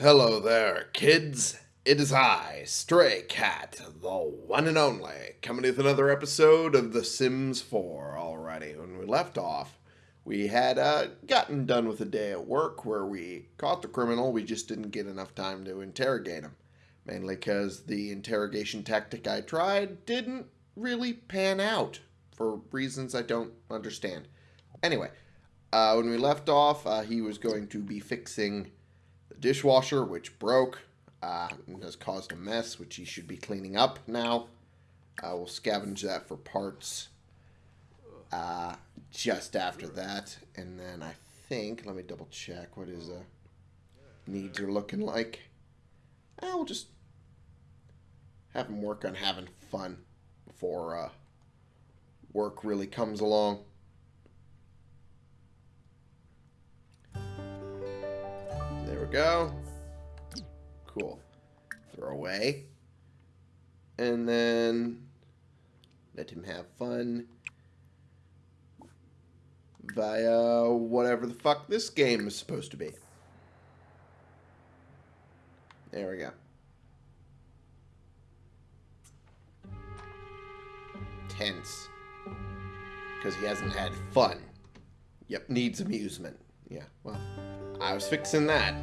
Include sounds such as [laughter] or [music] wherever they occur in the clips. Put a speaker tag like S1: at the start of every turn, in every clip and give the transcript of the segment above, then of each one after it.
S1: Hello there, kids. It is I, Stray Cat, the one and only, coming with another episode of The Sims 4 already. When we left off, we had uh, gotten done with a day at work where we caught the criminal. We just didn't get enough time to interrogate him. Mainly because the interrogation tactic I tried didn't really pan out for reasons I don't understand. Anyway, uh, when we left off, uh, he was going to be fixing the dishwasher, which broke, uh, and has caused a mess, which he should be cleaning up now. Uh, we'll scavenge that for parts uh, just after that. And then I think, let me double check, what his uh, needs are looking like. We'll just have him work on having fun before uh, work really comes along. Go. Cool. Throw away. And then let him have fun via whatever the fuck this game is supposed to be. There we go. Tense. Because he hasn't had fun. Yep, needs amusement. Yeah, well, I was fixing that.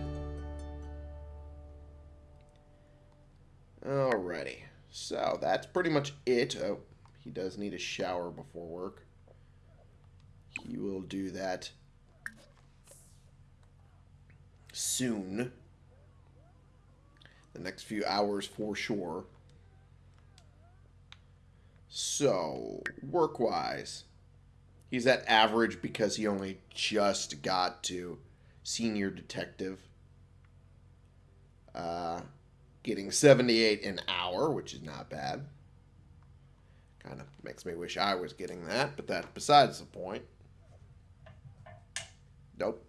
S1: Alrighty. So, that's pretty much it. Oh, he does need a shower before work. He will do that soon. The next few hours for sure. So, work-wise, he's at average because he only just got to senior detective. Uh, getting 78 an hour, which is not bad. Kind of makes me wish I was getting that, but that's besides the point. Nope.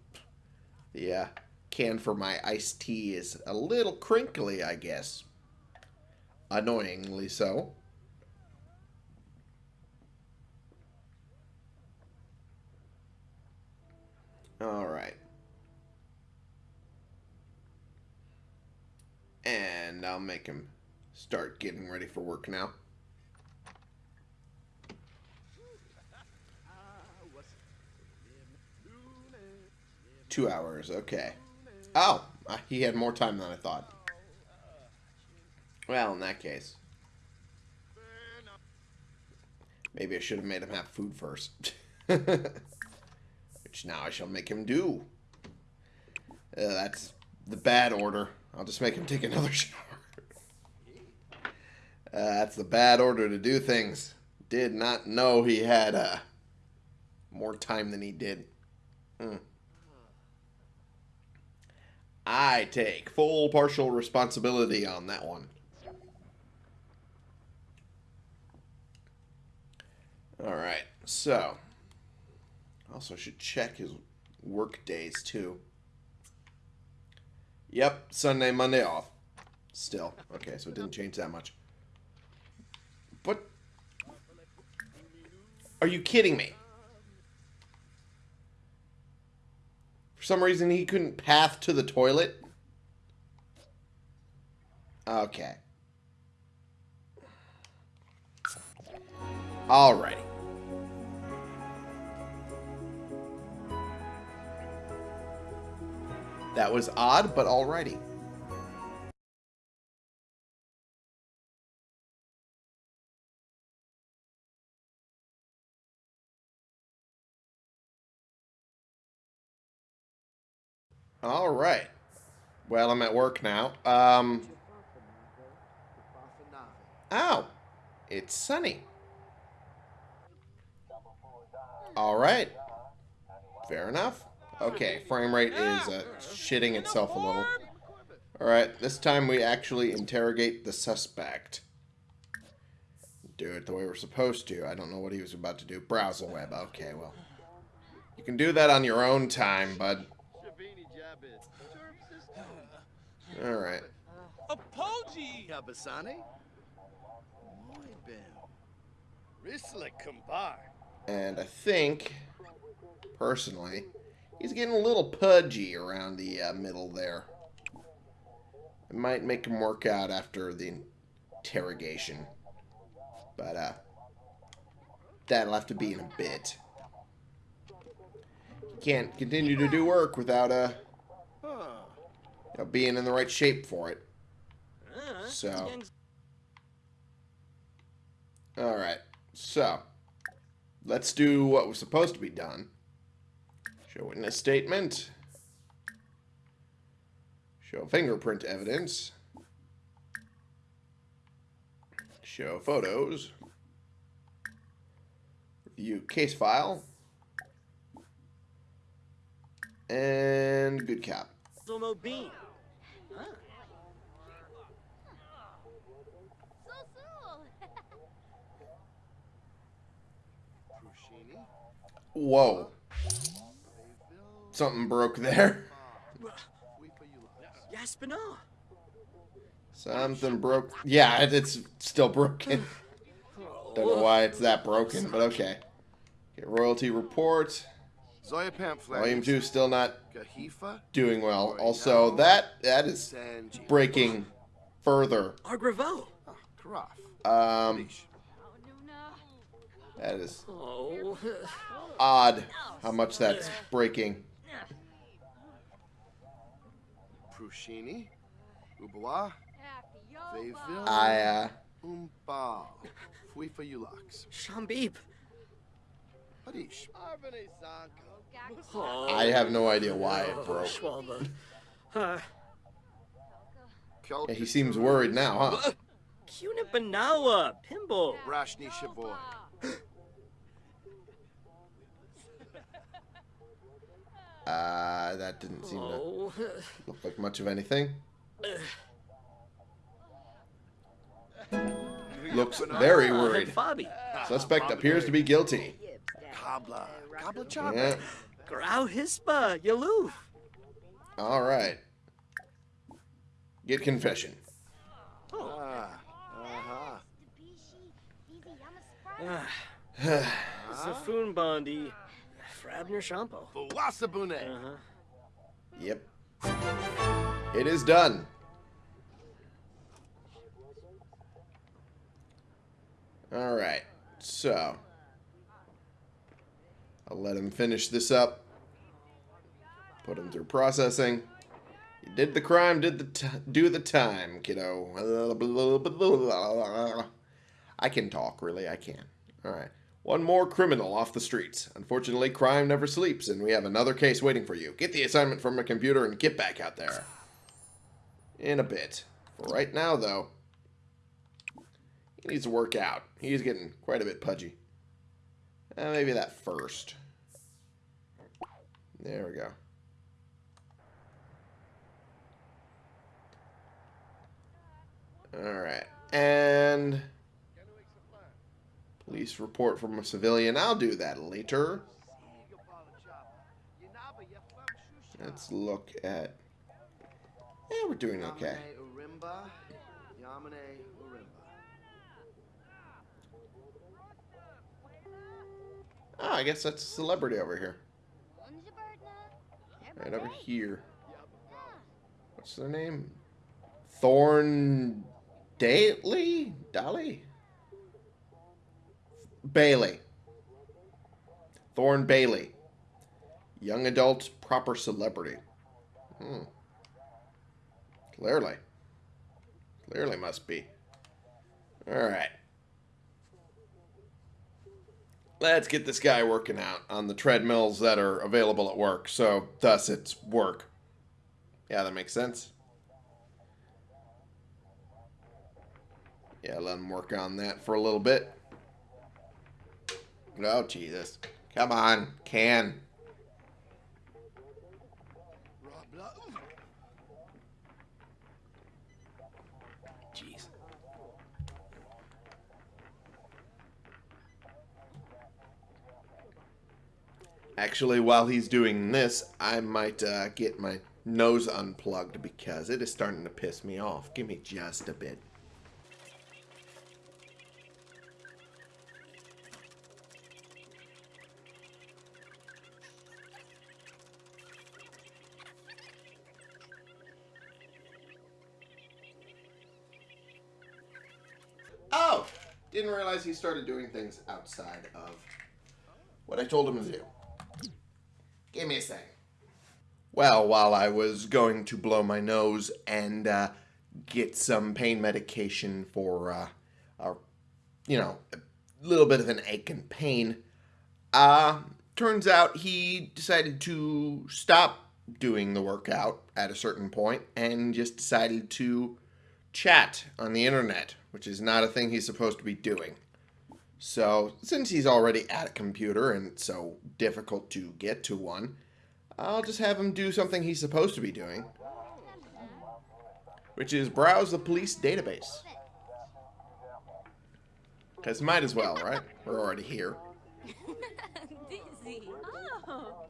S1: The uh, can for my iced tea is a little crinkly, I guess. Annoyingly so. All right. And I'll make him start getting ready for work now. Two hours, okay. Oh, he had more time than I thought. Well, in that case. Maybe I should have made him have food first. [laughs] Which now I shall make him do. Uh, that's the bad order. I'll just make him take another [laughs] shower. Uh, that's the bad order to do things. Did not know he had uh, more time than he did. Mm. I take full partial responsibility on that one. Alright, so. Also should check his work days too. Yep, Sunday, Monday off. Still. Okay, so it didn't change that much. But... Are you kidding me? For some reason, he couldn't path to the toilet? Okay. Alrighty. That was odd, but alrighty. All right. Well, I'm at work now. Um. Oh, it's sunny. All right. Fair enough. Okay, frame rate is uh, shitting itself a little. Alright, this time we actually interrogate the suspect. Do it the way we're supposed to. I don't know what he was about to do. Browse the web. Okay, well. You can do that on your own time, bud. Alright.
S2: Apology! Kabasani?
S1: And I think, personally, He's getting a little pudgy around the uh, middle there. It might make him work out after the interrogation. But, uh, that'll have to be in a bit. He can't continue to do work without, uh, you know, being in the right shape for it. So. Alright, so let's do what was supposed to be done. Show witness statement. Show fingerprint evidence. Show photos. Review case file. And good cap.
S3: Zomo Bean. Huh. [laughs]
S1: Whoa,
S2: Bayville.
S1: Something broke there.
S2: Wait for you lots.
S3: Yaspinall.
S1: Something broke. Yeah, it's still broken. [laughs] Don't know why it's that broken, but okay. okay royalty report.
S2: Zoya pamphlet.
S1: Volume 2 still not doing well. Also, that that is breaking further.
S3: Argravo.
S2: Ah,
S1: Um, that is
S3: Oh. [laughs]
S1: odd how much that's breaking.
S2: Prushini. Ubawa. Bayville.
S1: I, uh,
S2: Umba. Fui for.
S3: Shambib.
S2: Hadish.
S3: Oh.
S1: I have no idea why it broke.
S3: Uh,
S1: Yeah, he seems worried now, huh?
S3: Cunipanawa. Pimble.
S2: Rashni Shaboy. [laughs]
S1: Uh, that didn't seem to
S3: Oh.
S1: look like much of anything. Looks very worried. Suspect appears to be guilty.
S2: Kabla. Kabla Chapa.
S1: Yeah.
S3: Grau Hispa. Yaloof.
S1: All right. Get confession.
S2: Ah. [sighs] Uh-huh.
S3: Zafun Bondi. Frabner Shampo.
S2: Bawasabune.
S3: Uh-huh.
S1: Yep. It is done. All right. So, I'll let him finish this up. Put him through processing. You did the crime, did the t- do the time, kiddo. [laughs] I can talk, really. I can. All right. One more criminal off the streets. Unfortunately, crime never sleeps, and we have another case waiting for you. Get the assignment from a computer and get back out there. In a bit. For right now, though, he needs to work out. He's getting quite a bit pudgy. Uh, maybe that first. There we go. Alright. And police report from a civilian. I'll do that later. Let's look at. Yeah, we're doing okay.
S2: Yamane Urimba. Yamane Urimba.
S1: Oh, I guess that's a celebrity over here. Right over here. What's their name? Thorn Daly? Dolly? Bailey. Thorn Bailey. Young adult proper celebrity. Hmm. Clearly. Clearly must be. Alright. Let's get this guy working out on the treadmills that are available at work, so thus it's work. Yeah, that makes sense. Yeah, let him work on that for a little bit. Oh, Jesus. Come on, can. Jeez. Actually, while he's doing this, I might uh, get my nose unplugged because it is starting to piss me off. Give me just a bit. He started doing things outside of what I told him to do. Give me a second. Well, while I was going to blow my nose and uh, get some pain medication for, uh, a, you know, a little bit of an ache and pain, uh, turns out he decided to stop doing the workout at a certain point and just decided to chat on the internet, which is not a thing he's supposed to be doing. So, since he's already at a computer and it's so difficult to get to one, I'll just have him do something he's supposed to be doing, which is browse the police database. Because might as well, right? We're already here. [laughs]
S4: Dizzy. Oh.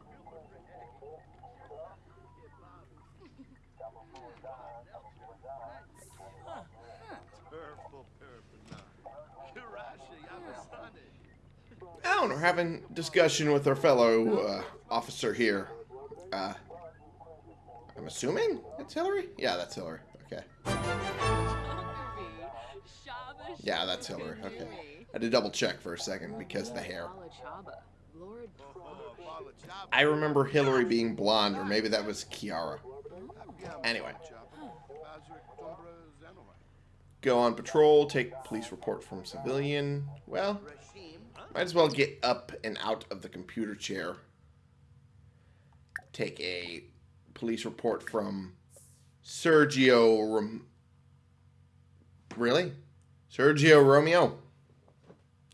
S1: Oh, we're having discussion with our fellow uh, officer here. Uh, I'm assuming it's Hillary? Yeah, that's Hillary. Okay. Yeah, that's Hillary. Okay. I had to double check for a second because the hair. I remember Hillary being blonde, or maybe that was Kiara. Anyway. Go on patrol, take police report from civilian. Well, might as well get up and out of the computer chair. Take a police report from Sergio Rom- Really? Sergio Romeo.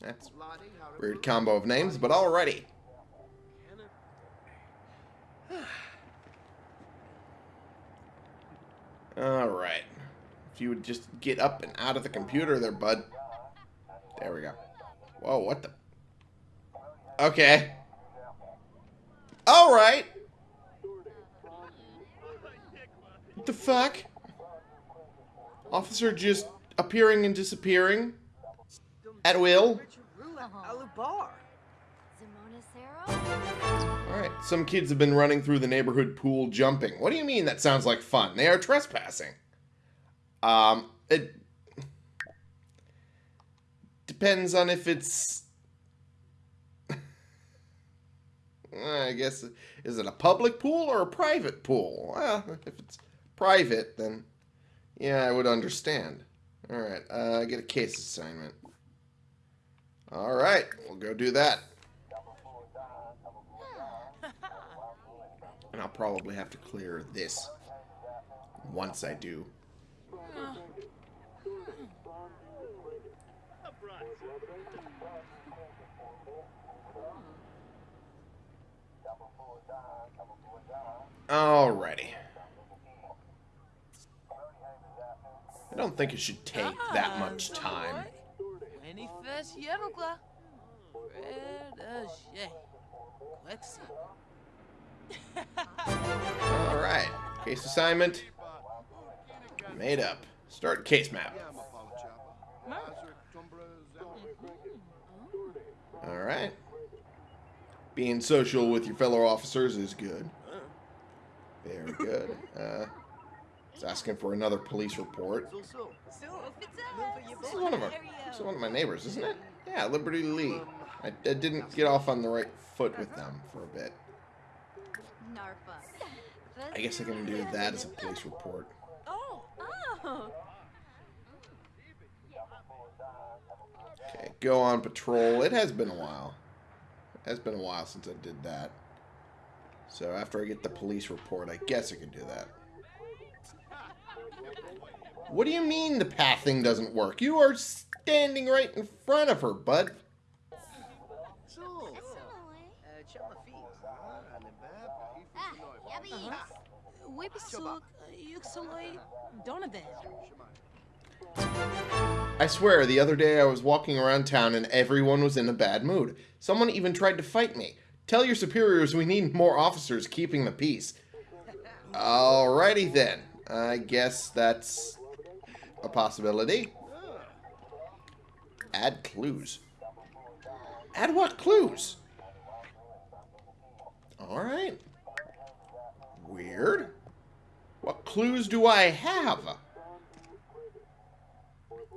S1: That's weird combo of names, but alrighty. [sighs] Alright. If you would just get up and out of the computer there, bud. There we go. Whoa, what the? Okay. Alright. What the fuck? Officer just appearing and disappearing at will. Alright, some kids have been running through the neighborhood pool jumping. What do you mean that sounds like fun? They are trespassing. Um, it depends on if it's. I guess, is it a public pool or a private pool? Well, if it's private, then yeah, I would understand. Alright, uh, get a case assignment. Alright, we'll go do that. [laughs] And I'll probably have to clear this once I do. Alrighty. I don't think it should take that much time. [laughs] Alright. Case assignment. Made up. Start case map. Alright. Being social with your fellow officers is good. Very good. [laughs] Uh, it's asking for another police report. This is one of is one of my neighbors, isn't it? Yeah, Liberty Lee. I, I didn't get off on the right foot with them for a bit. I guess I can do that as a police report.
S4: Oh.
S1: Okay, go on patrol. It has been a while. It has been a while since I did that. So after I get the police report, I guess I can do that. What do you mean the path thing doesn't work? You are standing right in front of her, bud. I swear, the other day I was walking around town and everyone was in a bad mood. Someone even tried to fight me. Tell your superiors we need more officers keeping the peace. Alrighty then. I guess that's a possibility. Add clues. Add what clues? Alright. Weird. What clues do I have?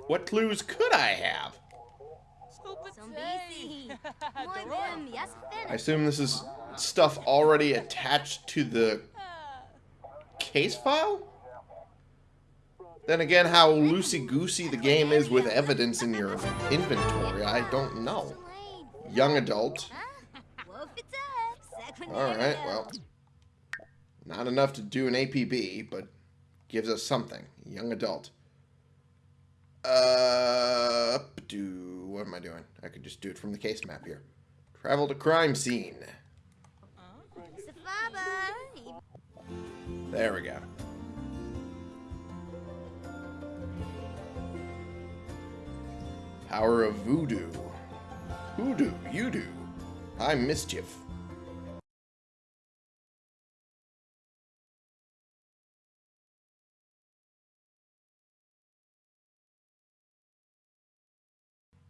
S1: What clues could I have? [laughs] I assume this is stuff already attached to the case file? Then again, how loosey-goosey the game is with evidence in your inventory, I don't know. Young adult.
S5: Wolf it up. Second
S1: Alright, well. Not enough to do an APB, but gives us something. Young adult. Uh, do what am I doing? I could just do it from the case map here. Travel to crime scene. There we go. Power of voodoo. Hoodoo, you do. I'm mischief.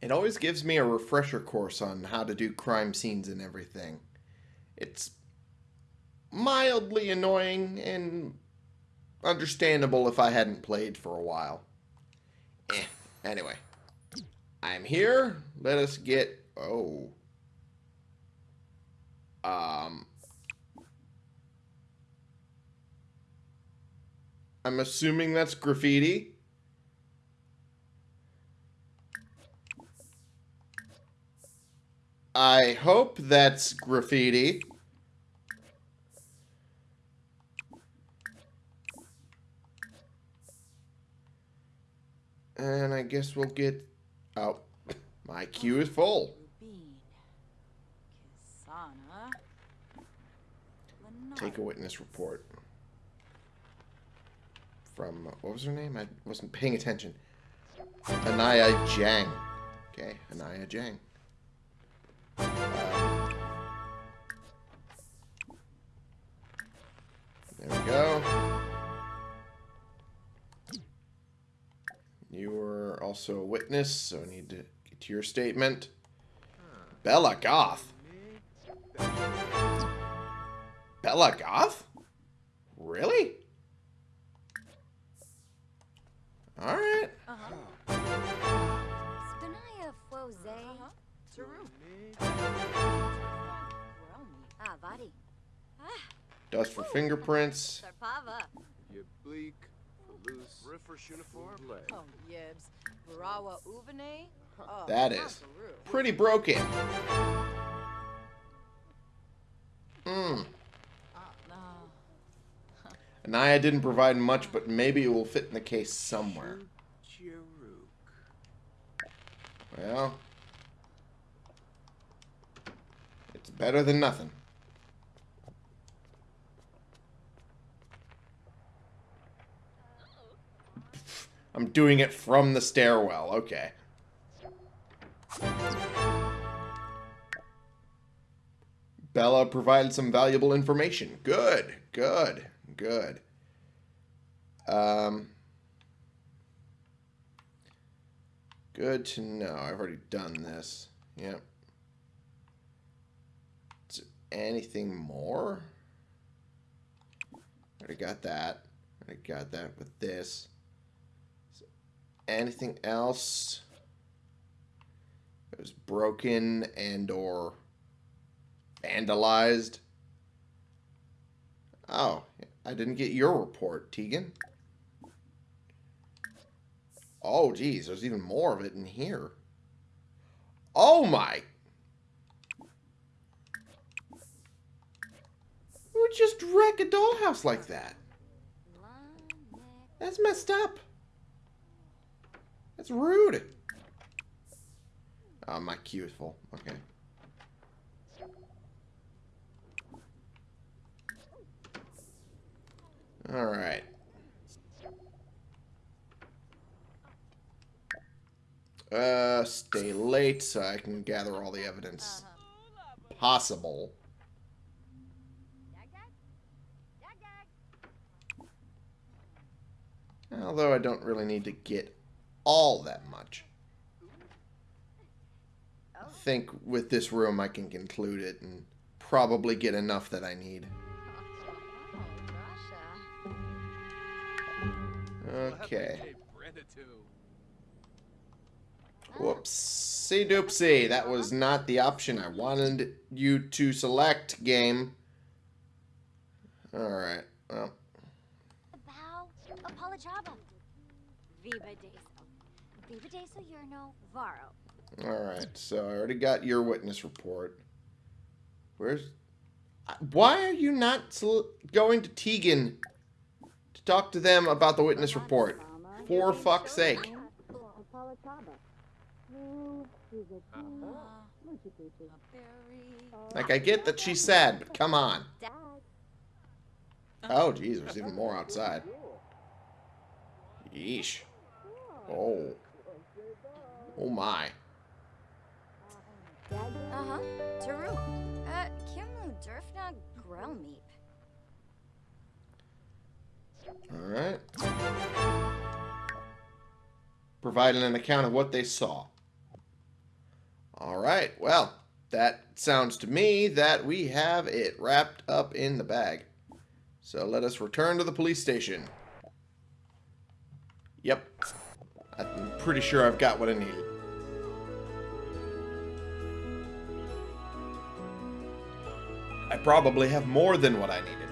S1: It always gives me a refresher course on how to do crime scenes and everything. It's mildly annoying and understandable if I hadn't played for a while. Eh, anyway. I'm here. Let us get... Oh. Um... I'm assuming that's graffiti. I hope that's graffiti. And I guess we'll get... Oh, my queue is full. Take a witness report. From, what was her name? I wasn't paying attention. Anaya Jang. Okay, Anaya Jang. Also a witness, so I need to get to your statement. Bella Goth. Bella Goth? Really? Alright.
S4: Uh-huh.
S5: Spanaya Fose.
S4: Taru.
S5: Vadi.
S1: Dust for fingerprints.
S5: Sarpava.
S2: You loose, riffers uniform.
S4: Oh, yibs. Barawa Uvane. Oh,
S1: That
S4: not
S1: is.
S4: Taru.
S1: Pretty broken. Hmm.
S4: No.
S1: Anaya didn't provide much, but maybe it will fit in the case somewhere. Well, it's better than nothing. I'm doing it from the stairwell. Okay. Bella provided some valuable information. Good, good, good. Um, good to know. I've already done this. Yep. Is anything more? Already got that. Already got that with this. Anything else? It was broken and or vandalized. Oh, I didn't get your report, Tegan. Oh, geez, there's even more of it in here. Oh, my. Who would just wreck a dollhouse like that? That's messed up. That's rude. Oh, my queue is full. Okay. All right. Uh, stay late so I can gather all the evidence possible. Although I don't really need to get all that much. I think with this room I can conclude it and probably get enough that I need. Okay. Whoopsie doopsie. That was not the option I wanted you to select, game. Alright, well.
S5: Bow. Apolachaba. Viva deso. Viva deso yerno varo.
S1: Alright, so I already got your witness report. Where's... Why are you not going to Tegan to talk to them about the witness report? For fuck's sake. Like, I get that she's sad, but come on. Oh, jeez, there's even more outside. Yeesh. Oh. Oh my.
S5: Uh-huh. Taru. Uh, Kimlu Durfna Grell Meep.
S1: Alright. Providing an account of what they saw. Alright, well, that sounds to me that we have it wrapped up in the bag. So let us return to the police station. Yep. I'm pretty sure I've got what I needed. I probably have more than what I needed.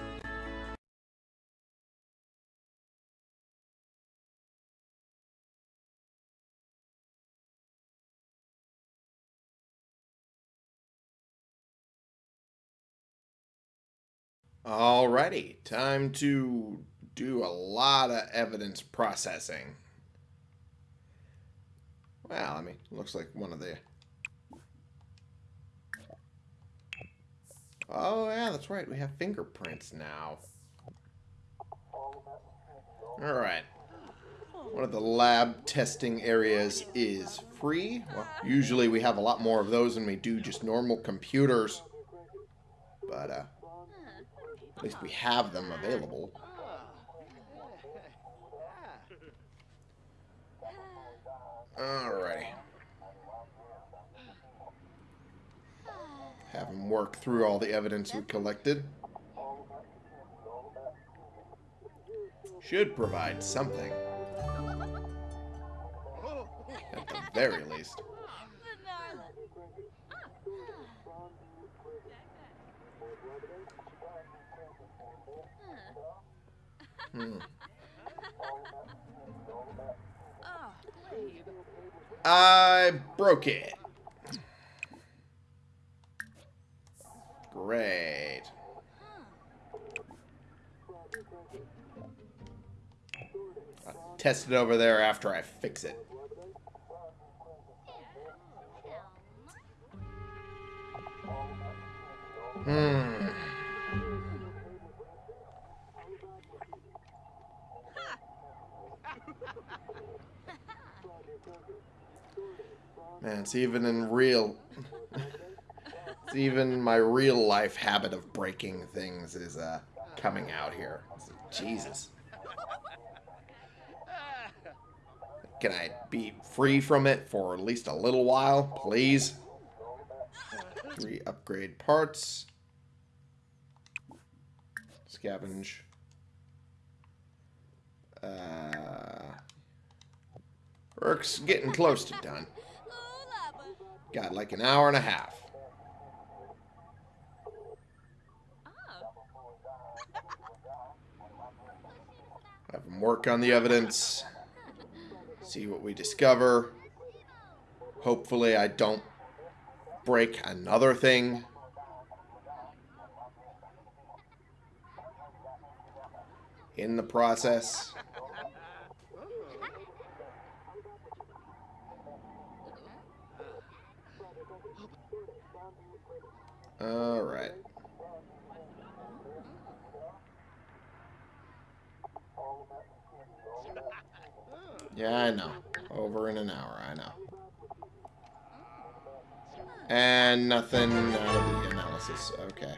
S1: Alrighty, time to do a lot of evidence processing. Well, I mean, looks like one of the... Oh, yeah, that's right. We have fingerprints now. Alright. One of the lab testing areas is free. Well, usually we have a lot more of those than we do just normal computers. But, uh, at least we have them available. Alrighty. Have him work through all the evidence we collected. Should provide something. At the very least. Hmm. I broke it. Great. I'll test it over there after I fix it. Hmm. Man, it's even in real... [laughs] even my real life habit of breaking things is uh, coming out here. Jesus. Can I be free from it for at least a little while, please? Three upgrade parts. Scavenge. Uh, work's getting close to done. Got like an hour and a half. Have them work on the evidence. See what we discover. Hopefully I don't break another thing. In the process. All right. Yeah, I know. Over in an hour, I know. And nothing out of the analysis. Okay.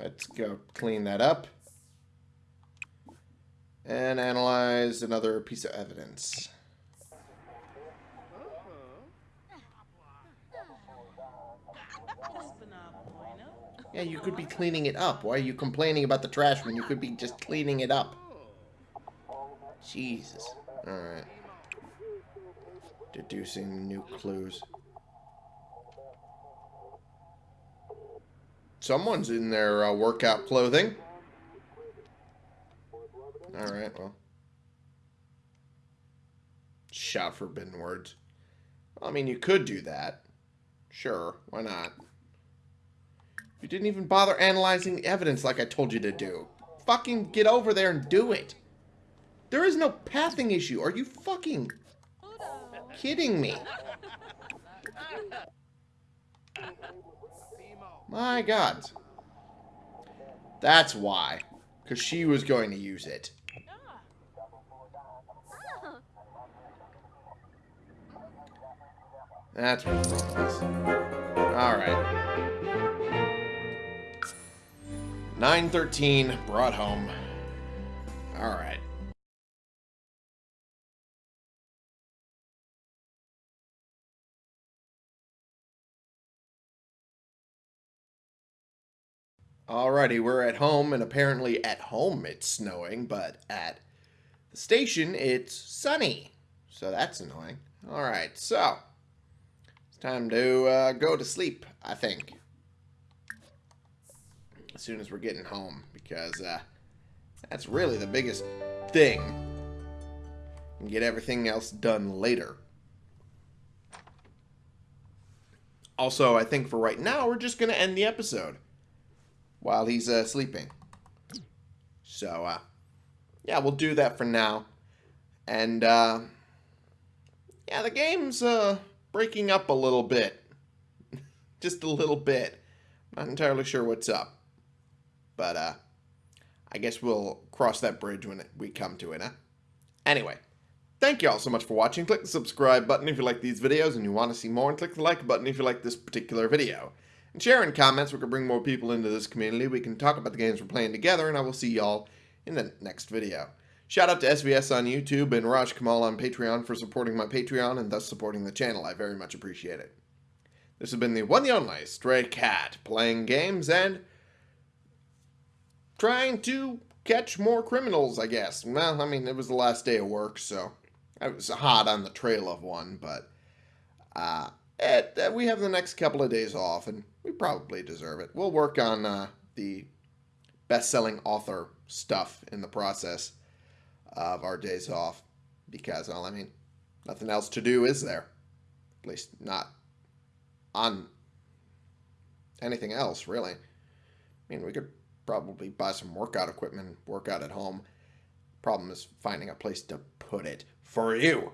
S1: Let's go clean that up. And analyze another piece of evidence. Yeah, you could be cleaning it up. Why are you complaining about the trash when you could be just cleaning it up? Jesus. Alright. Deducing new clues. Someone's in their uh, workout clothing. Alright, well. Shout forbidden words. I mean, you could do that. Sure, why not? You didn't even bother analyzing the evidence like I told you to do. Fucking get over there and do it. There is no pathing issue. Are you fucking kidding me? My god. That's why. Because she was going to use it. That's wrong with this. Alright. 913 brought home. Alright. Alrighty, we're at home, and apparently at home it's snowing, but at the station it's sunny. So that's annoying. Alright, so it's time to uh, go to sleep, I think. As soon as we're getting home, because uh, that's really the biggest thing. And get everything else done later. Also, I think for right now, we're just going to end the episode while he's uh, sleeping. So, uh, yeah, we'll do that for now. And, uh, yeah, the game's uh, breaking up a little bit. [laughs] Just a little bit. Not entirely sure what's up. But, uh, I guess we'll cross that bridge when we come to it, huh? Anyway, thank you all so much for watching. Click the subscribe button if you like these videos and you want to see more, and click the like button if you like this particular video. And share in comments, we can bring more people into this community. We can talk about the games we're playing together, and I will see y'all in the next video. Shout out to SVS on YouTube and Raj Kamal on Patreon for supporting my Patreon and thus supporting the channel. I very much appreciate it. This has been the one and only Stray Cat, playing games and trying to catch more criminals, I guess. Well, I mean, it was the last day of work, so I was hot on the trail of one, but uh, it, uh, we have the next couple of days off, and we probably deserve it. We'll work on uh, the best-selling author stuff in the process of our days off, because, well, I mean, nothing else to do, is there? At least not on anything else, really. I mean, we could probably buy some workout equipment, work out at home. Problem is finding a place to put it for you.